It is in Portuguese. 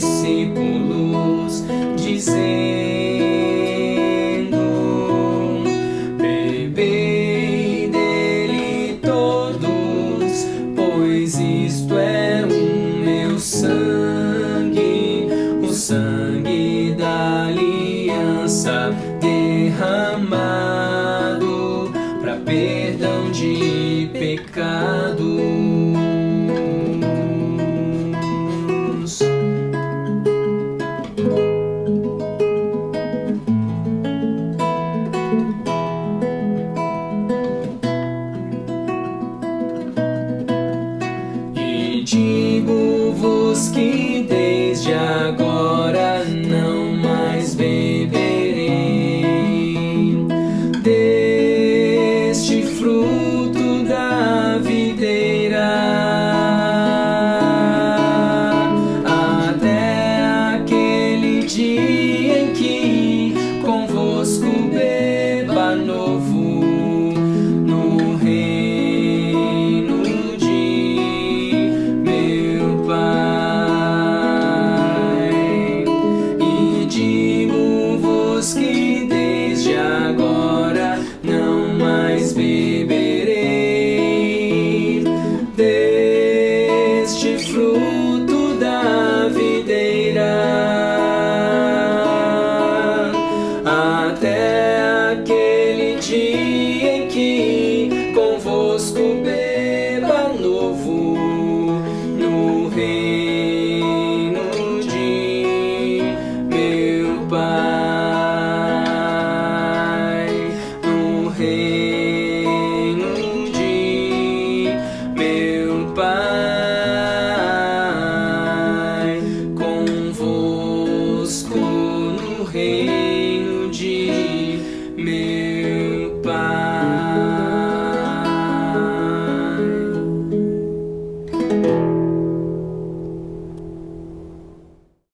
discípulos, dizendo: Bebei dele todos, pois isto é o meu sangue, o sangue da aliança derramado para perdão de pecados. Digo-vos que desde agora não mais beberei deste fruto da videira. Até aquele dia digo-vos reino de meu